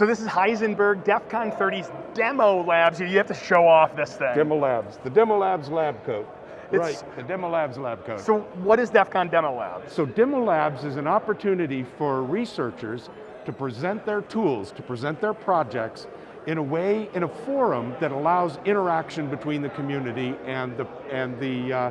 So this is Heisenberg DEF CON 30's demo labs. You have to show off this thing. Demo Labs, the Demo Labs lab coat. It's- right, the Demo Labs lab coat. So what is DEF CON Demo Labs? So Demo Labs is an opportunity for researchers to present their tools, to present their projects in a way, in a forum that allows interaction between the community and the, and the, uh,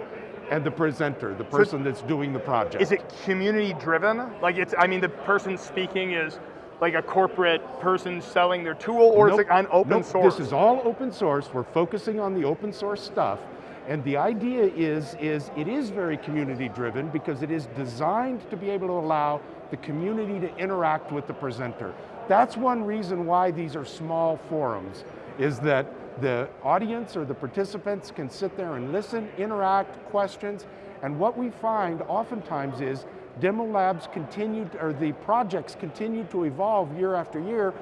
and the presenter, the person that's doing the project. Is it community driven? Like it's, I mean, the person speaking is like a corporate person selling their tool or Nope, it's like on open nope, source? This is all open source. We're focusing on the open source stuff. And the idea is, is it is very community driven because it is designed to be able to allow the community to interact with the presenter. That's one reason why these are small forums, is that the audience or the participants can sit there and listen, interact, questions, and what we find oftentimes is demo labs continue, or the projects continue to evolve year after year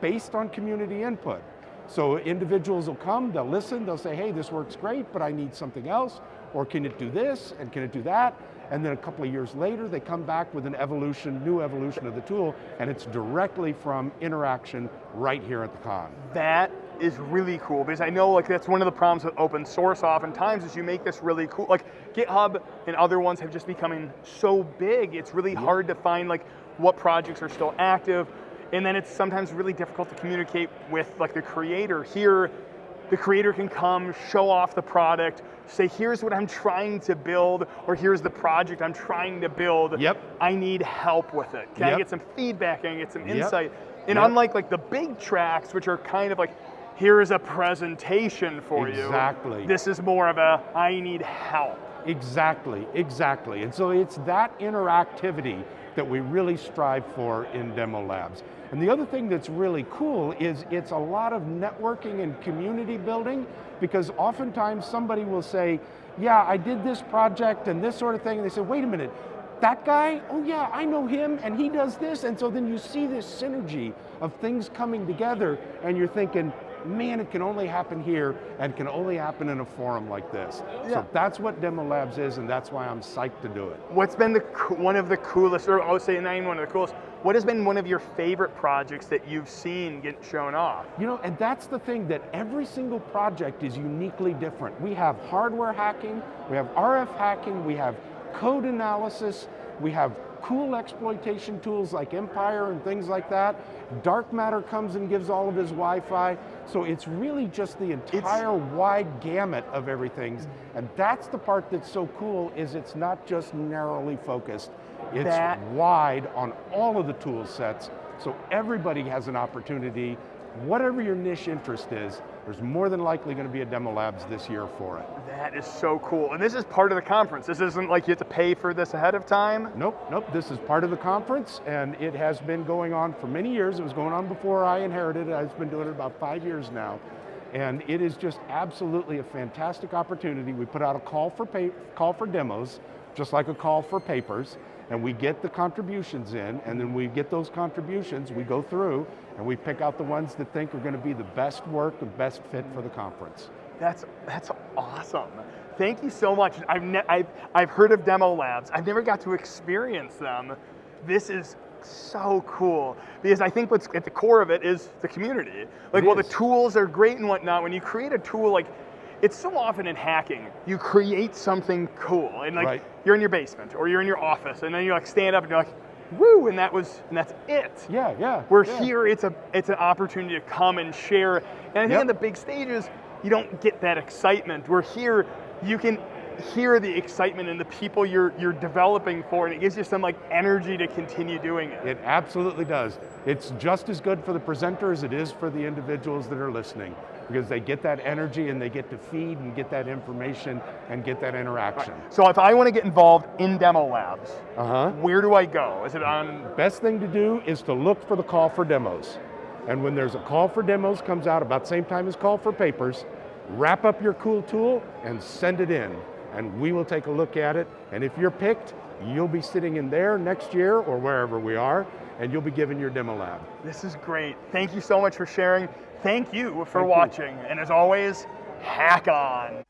based on community input. So individuals will come, they'll listen, they'll say, hey, this works great, but I need something else, or can it do this, and can it do that? And then a couple of years later, they come back with an evolution, new evolution of the tool, and it's directly from interaction right here at the con. That is really cool because I know like that's one of the problems with open source oftentimes is you make this really cool, like GitHub and other ones have just becoming so big, it's really hard to find like what projects are still active, and then it's sometimes really difficult to communicate with like the creator. Here, the creator can come, show off the product, say here's what I'm trying to build, or here's the project I'm trying to build. Yep. I need help with it. Can I get some feedback? Can I get some Yep. insight? And Yep. unlike like the big tracks, which are kind of like, here is a presentation for you. Exactly. This is more of a, I need help. Exactly, exactly. And so it's that interactivity that we really strive for in demo labs. And the other thing that's really cool is it's a lot of networking and community building because oftentimes somebody will say, yeah, I did this project and this sort of thing, and they say, wait a minute, that guy, oh yeah, I know him and he does this, and so then you see this synergy of things coming together and you're thinking, man, it can only happen here and can only happen in a forum like this. Yeah. So that's what Demo Labs is and that's why I'm psyched to do it. What's been the one of the coolest, or I would say not even one of the coolest, what has been one of your favorite projects that you've seen get shown off? You know, and that's the thing that every single project is uniquely different. We have hardware hacking, we have RF hacking, we have code analysis, we have cool exploitation tools like Empire and things like that. Dark Matter comes and gives all of his Wi-Fi. So it's really just the entire wide gamut of everything. And that's the part that's so cool is it's not just narrowly focused. It's That- wide on all of the tool sets. So everybody has an opportunity whatever your niche interest is, there's more than likely going to be a demo labs this year for it. That is so cool. And this is part of the conference. This isn't like you have to pay for this ahead of time. Nope, nope, this is part of the conference and it has been going on for many years. It was going on before I inherited it. I've been doing it about five years now. And it is just absolutely a fantastic opportunity. We put out a call for, pay, call for demos, just like a call for papers, and we get the contributions in, and then we get those contributions, we go through, and we pick out the ones that think are going to be the best work, the best fit for the conference. That's that's awesome. Thank you so much. I've I've I've heard of demo labs. I've never got to experience them. This is so cool because I think what's at the core of it is the community. Like, It while is. the tools are great and whatnot, when you create a tool, like, it's so often in hacking, you create something cool, and like Right. you're in your basement or you're in your office, and then you like stand up and you're like, woo, and that was and that's it. Yeah, yeah. We're yeah. here, it's a it's an opportunity to come and share. And I think Yep. on the big stages, you don't get that excitement. We're here, you can hear the excitement in the people you're you're developing for, and it gives you some like energy to continue doing it. It absolutely does. It's just as good for the presenter as it is for the individuals that are listening because they get that energy and they get to feed and get that information and get that interaction. So if I want to get involved in demo labs, Uh-huh. where do I go? Is it on Best thing to do is to look for the call for demos. And when there's a call for demos comes out about the same time as call for papers, wrap up your cool tool and send it in. And we will take a look at it. And if you're picked, you'll be sitting in there next year or wherever we are, and you'll be given your demo lab. This is great. Thank you so much for sharing. Thank you for Thank you. watching. And as always, hack on.